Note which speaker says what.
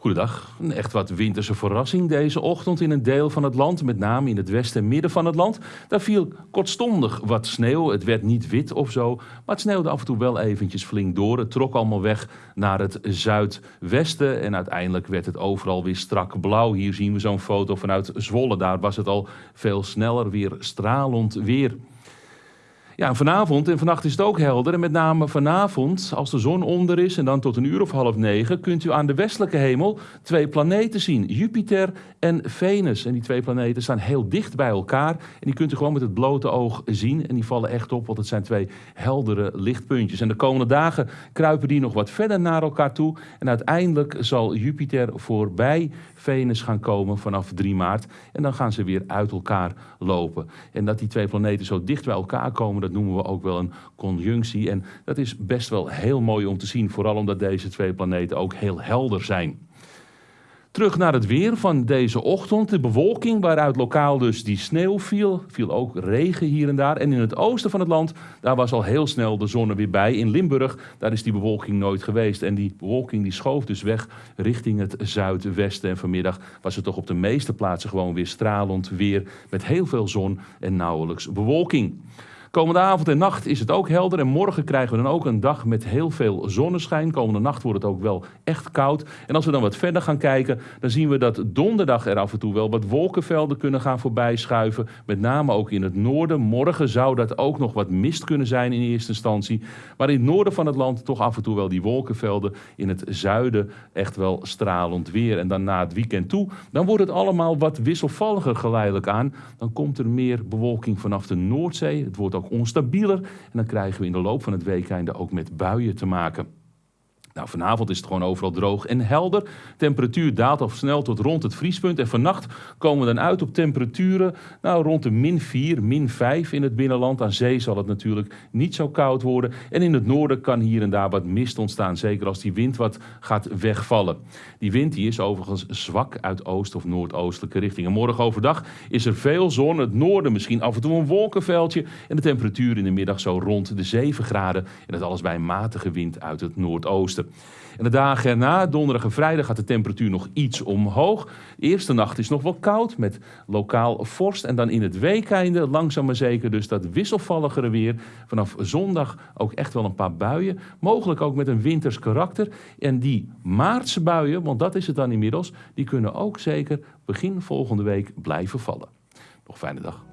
Speaker 1: Goedendag. Een echt wat winterse verrassing deze ochtend in een deel van het land, met name in het westen en midden van het land. Daar viel kortstondig wat sneeuw. Het werd niet wit of zo, maar het sneeuwde af en toe wel eventjes flink door. Het trok allemaal weg naar het zuidwesten en uiteindelijk werd het overal weer strak blauw. Hier zien we zo'n foto vanuit Zwolle. Daar was het al veel sneller weer stralend weer. Ja, vanavond en vannacht is het ook helder. En met name vanavond, als de zon onder is en dan tot een uur of half negen, kunt u aan de westelijke hemel twee planeten zien: Jupiter en Venus. En die twee planeten staan heel dicht bij elkaar. En die kunt u gewoon met het blote oog zien. En die vallen echt op, want het zijn twee heldere lichtpuntjes. En de komende dagen kruipen die nog wat verder naar elkaar toe. En uiteindelijk zal Jupiter voorbij Venus gaan komen vanaf 3 maart. En dan gaan ze weer uit elkaar lopen. En dat die twee planeten zo dicht bij elkaar komen, dat noemen we ook wel een conjunctie. En dat is best wel heel mooi om te zien, vooral omdat deze twee planeten ook heel helder zijn. Terug naar het weer van deze ochtend. De bewolking waaruit lokaal dus die sneeuw viel. Viel ook regen hier en daar. En in het oosten van het land, daar was al heel snel de zon er weer bij. In Limburg, daar is die bewolking nooit geweest. En die bewolking die schoof dus weg richting het zuidwesten. En vanmiddag was het toch op de meeste plaatsen gewoon weer stralend weer. Met heel veel zon en nauwelijks bewolking. Komende avond en nacht is het ook helder en morgen krijgen we dan ook een dag met heel veel zonneschijn. Komende nacht wordt het ook wel echt koud. En als we dan wat verder gaan kijken, dan zien we dat donderdag er af en toe wel wat wolkenvelden kunnen gaan voorbij schuiven. Met name ook in het noorden. Morgen zou dat ook nog wat mist kunnen zijn in eerste instantie. Maar in het noorden van het land toch af en toe wel die wolkenvelden. In het zuiden echt wel stralend weer. En dan na het weekend toe, dan wordt het allemaal wat wisselvalliger geleidelijk aan. Dan komt er meer bewolking vanaf de Noordzee. Het wordt ook onstabieler. En dan krijgen we in de loop van het weekende ook met buien te maken. Nou, vanavond is het gewoon overal droog en helder. Temperatuur daalt al snel tot rond het vriespunt. En vannacht komen we dan uit op temperaturen nou, rond de min 4, min 5 in het binnenland. Aan zee zal het natuurlijk niet zo koud worden. En in het noorden kan hier en daar wat mist ontstaan. Zeker als die wind wat gaat wegvallen. Die wind die is overigens zwak uit oost- of noordoostelijke richting. En morgen overdag is er veel zon. Het noorden misschien af en toe een wolkenveldje. En de temperatuur in de middag zo rond de 7 graden. En dat alles bij een matige wind uit het noordoosten. En de dagen erna, donderdag en vrijdag, gaat de temperatuur nog iets omhoog. De eerste nacht is nog wel koud met lokaal vorst. En dan in het weekeinde langzaam maar zeker dus dat wisselvalligere weer. Vanaf zondag ook echt wel een paar buien. Mogelijk ook met een winters karakter. En die maartse buien, want dat is het dan inmiddels, die kunnen ook zeker begin volgende week blijven vallen. Nog fijne dag.